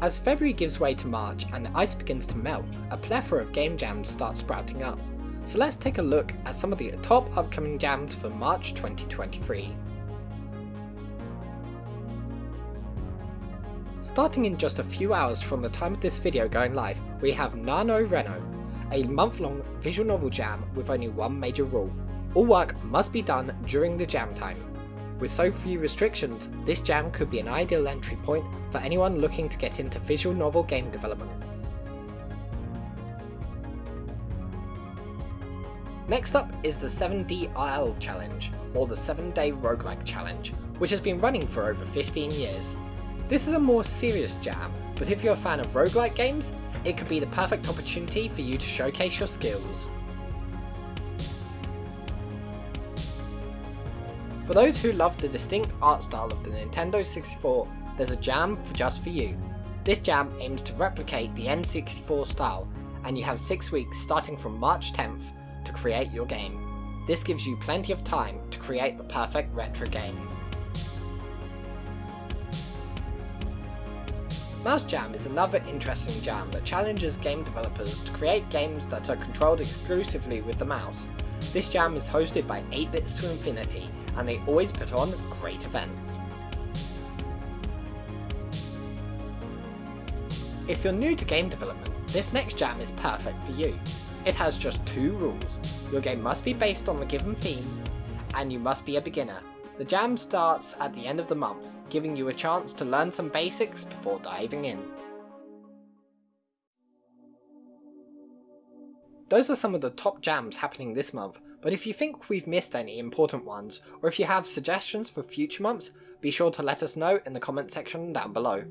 As February gives way to March and the ice begins to melt, a plethora of game jams start sprouting up. So let's take a look at some of the top upcoming jams for March 2023. Starting in just a few hours from the time of this video going live, we have NaNoRenO, a month-long visual novel jam with only one major rule. All work must be done during the jam time. With so few restrictions, this jam could be an ideal entry point for anyone looking to get into visual novel game development. Next up is the 7DRL Challenge, or the 7 Day Roguelike Challenge, which has been running for over 15 years. This is a more serious jam, but if you're a fan of roguelike games, it could be the perfect opportunity for you to showcase your skills. For those who love the distinct art style of the Nintendo 64, there's a jam for just for you. This jam aims to replicate the N64 style, and you have 6 weeks starting from March 10th to create your game. This gives you plenty of time to create the perfect retro game. Mouse Jam is another interesting jam that challenges game developers to create games that are controlled exclusively with the mouse. This jam is hosted by 8bits to Infinity, and they always put on great events. If you're new to game development, this next jam is perfect for you. It has just two rules. Your game must be based on the given theme, and you must be a beginner. The jam starts at the end of the month, giving you a chance to learn some basics before diving in. Those are some of the top jams happening this month, but if you think we've missed any important ones, or if you have suggestions for future months, be sure to let us know in the comment section down below.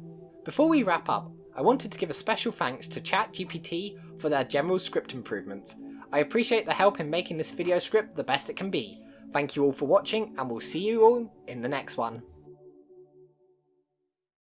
Before we wrap up, I wanted to give a special thanks to ChatGPT for their general script improvements. I appreciate the help in making this video script the best it can be. Thank you all for watching and we'll see you all in the next one.